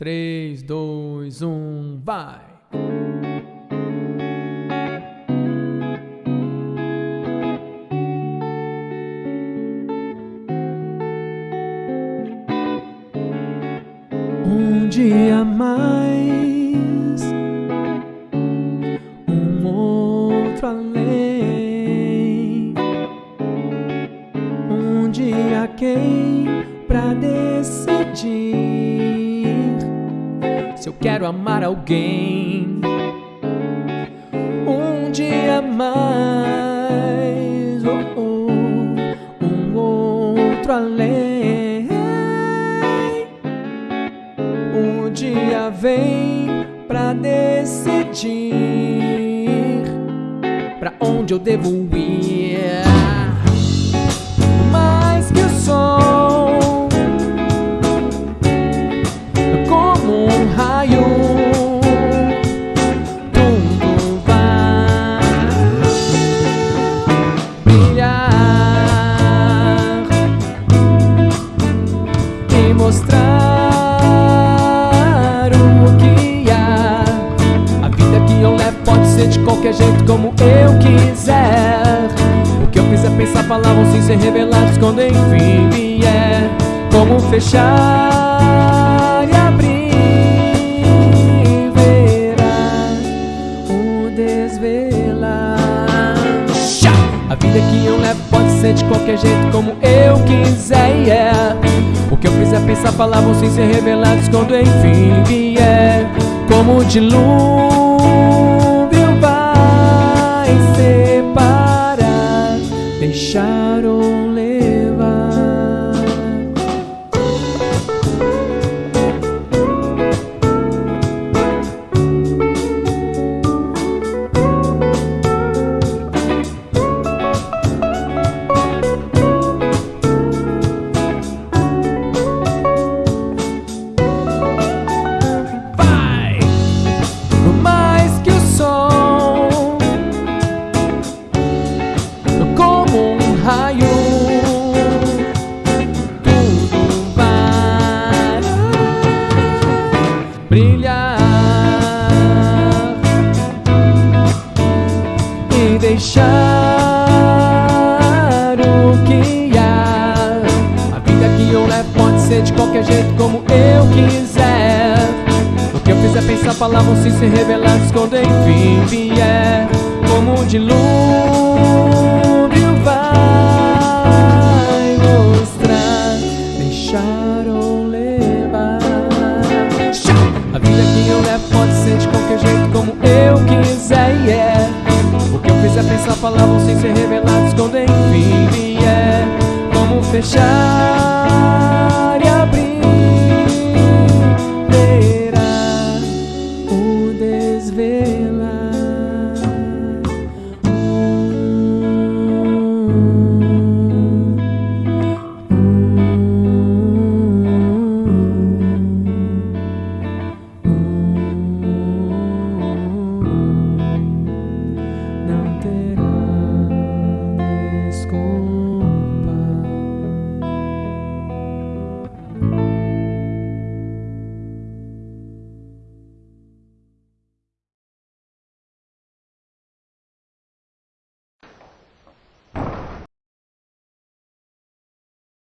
3, 2, 1, vai! Um dia mais, um outro além. Um dia quem pra decidir quero amar alguém. Um dia mais, oh, oh, um outro além. Um dia vem pra decidir pra onde eu devo ir. E mostrar o que há. A vida que eu levo pode ser de qualquer jeito, como eu quiser. O que eu fizer pensar, falar vão sim ser revelados quando enfim vier. Como fechar vida que eu levo pode ser de qualquer jeito, como eu quiser. Yeah. O que eu fizer pensar, falar vão ser revelados quando enfim vier. Como dilúvio vai separar, deixar ou brilhar e deixar o que há. A vida que eu levo pode ser de qualquer jeito, como eu quiser. O que eu fizer pensar, sim ser revelados quando enfim vier. Como um dilúvio vai mostrar, deixar ou levar. Eu levo pode ser de qualquer jeito, como eu quiser. Yeah. O que eu fizer pensar, falar vão sim ser revelados quando enfim vier. Como fechar